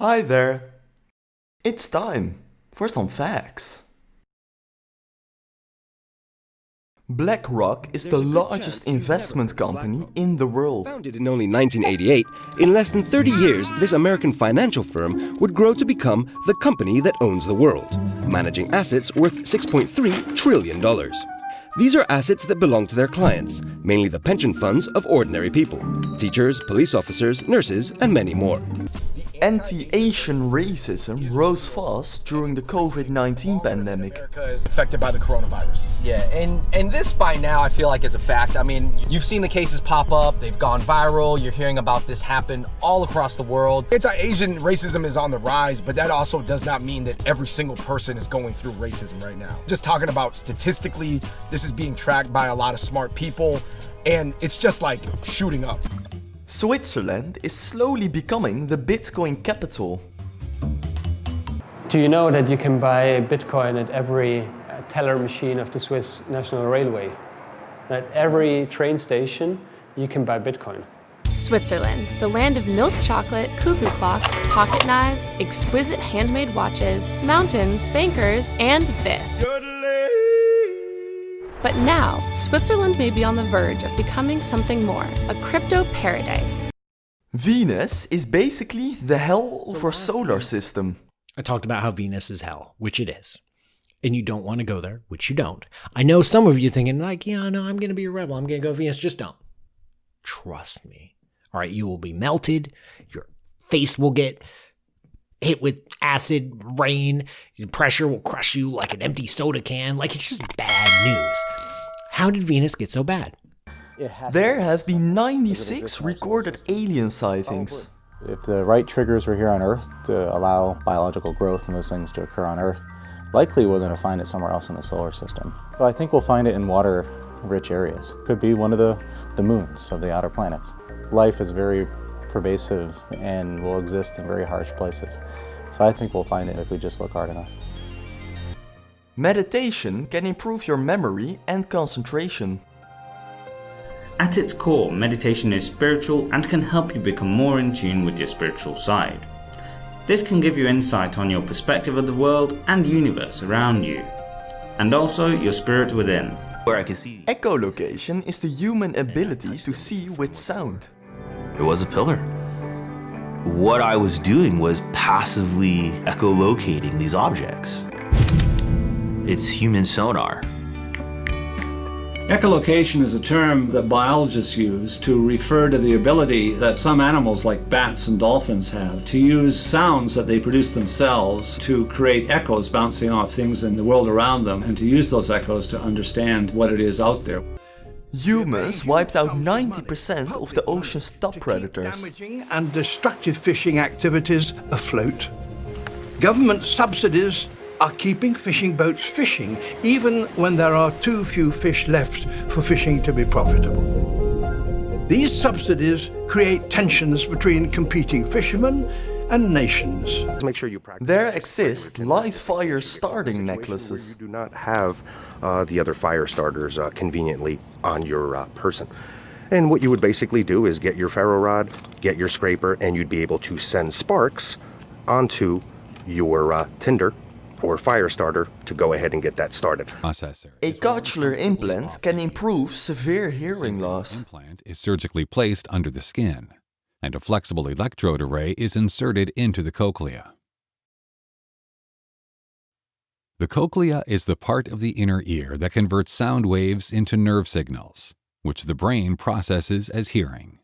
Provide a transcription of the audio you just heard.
Hi there. It's time for some facts. BlackRock is the largest investment company in the world. Founded in only 1988, in less than 30 years, this American financial firm would grow to become the company that owns the world, managing assets worth $6.3 trillion. These are assets that belong to their clients, mainly the pension funds of ordinary people teachers, police officers, nurses, and many more. Anti-Asian racism rose fast during the COVID-19 pandemic. America is affected by the coronavirus. Yeah, and and this by now I feel like is a fact. I mean, you've seen the cases pop up, they've gone viral, you're hearing about this happen all across the world. Anti-Asian racism is on the rise, but that also does not mean that every single person is going through racism right now. Just talking about statistically, this is being tracked by a lot of smart people, and it's just like shooting up. Switzerland is slowly becoming the Bitcoin capital. Do you know that you can buy Bitcoin at every uh, teller machine of the Swiss National Railway? At every train station, you can buy Bitcoin. Switzerland, the land of milk chocolate, cuckoo clocks, pocket knives, exquisite handmade watches, mountains, bankers, and this. But now, Switzerland may be on the verge of becoming something more, a crypto paradise. Venus is basically the hell of our solar system. I talked about how Venus is hell, which it is. And you don't want to go there, which you don't. I know some of you thinking, like, yeah, no, I'm going to be a rebel. I'm going to go Venus. Just don't. Trust me. All right, you will be melted. Your face will get hit with acid rain. Pressure will crush you like an empty soda can. Like, it's just bad news. How did Venus get so bad? There have been 96 recorded alien sightings. Oh, if the right triggers were here on Earth to allow biological growth and those things to occur on Earth, likely we're going to find it somewhere else in the solar system. But I think we'll find it in water-rich areas. Could be one of the, the moons of the outer planets. Life is very pervasive and will exist in very harsh places. So I think we'll find it if we just look hard enough. Meditation can improve your memory and concentration. At its core, meditation is spiritual and can help you become more in tune with your spiritual side. This can give you insight on your perspective of the world and universe around you, and also your spirit within. Where I can see. Echolocation is the human ability to see with sound. It was a pillar. What I was doing was passively echolocating these objects. It's human sonar. Echolocation is a term that biologists use to refer to the ability that some animals like bats and dolphins have to use sounds that they produce themselves to create echoes bouncing off things in the world around them and to use those echoes to understand what it is out there. Humans wiped out 90% of the ocean's top predators. Damaging and destructive fishing activities afloat. Government subsidies are keeping fishing boats fishing even when there are too few fish left for fishing to be profitable. These subsidies create tensions between competing fishermen and nations. Make sure you practice. There exist live fire starting necklaces. You do not have uh, the other fire starters uh, conveniently on your uh, person. And what you would basically do is get your ferro rod, get your scraper, and you'd be able to send sparks onto your uh, tinder or fire starter to go ahead and get that started. A cochlear implant can improve severe hearing loss. implant is surgically placed under the skin, and a flexible electrode array is inserted into the cochlea. The cochlea is the part of the inner ear that converts sound waves into nerve signals, which the brain processes as hearing.